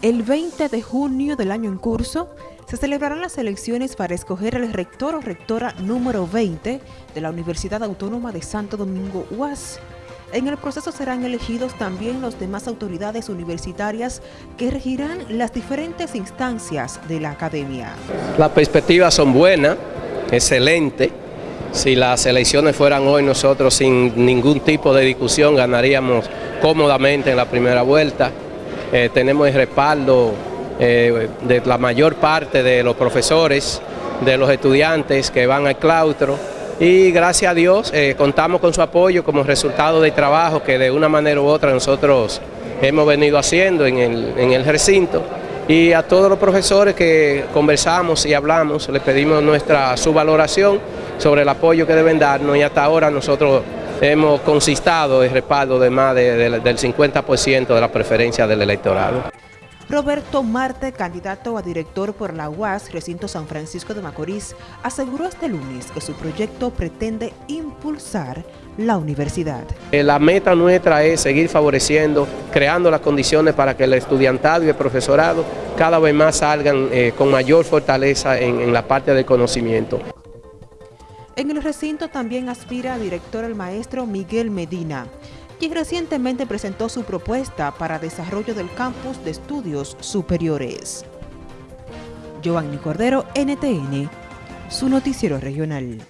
El 20 de junio del año en curso se celebrarán las elecciones para escoger el rector o rectora número 20 de la Universidad Autónoma de Santo Domingo UAS. En el proceso serán elegidos también los demás autoridades universitarias que regirán las diferentes instancias de la academia. Las perspectivas son buenas, excelentes. Si las elecciones fueran hoy, nosotros sin ningún tipo de discusión ganaríamos cómodamente en la primera vuelta. Eh, tenemos el respaldo eh, de la mayor parte de los profesores, de los estudiantes que van al claustro. Y gracias a Dios eh, contamos con su apoyo como resultado del trabajo que de una manera u otra nosotros hemos venido haciendo en el, en el recinto. Y a todos los profesores que conversamos y hablamos les pedimos nuestra su valoración sobre el apoyo que deben darnos y hasta ahora nosotros hemos consistado el respaldo de más del 50% de la preferencia del electorado. Roberto Marte, candidato a director por la UAS Recinto San Francisco de Macorís, aseguró este lunes que su proyecto pretende impulsar la universidad. Eh, la meta nuestra es seguir favoreciendo, creando las condiciones para que el estudiantado y el profesorado cada vez más salgan eh, con mayor fortaleza en la parte del conocimiento. En el recinto también aspira a director el maestro Miguel Medina, quien recientemente presentó su propuesta para desarrollo del campus de estudios superiores. Giovanni Cordero, NTN, su noticiero regional.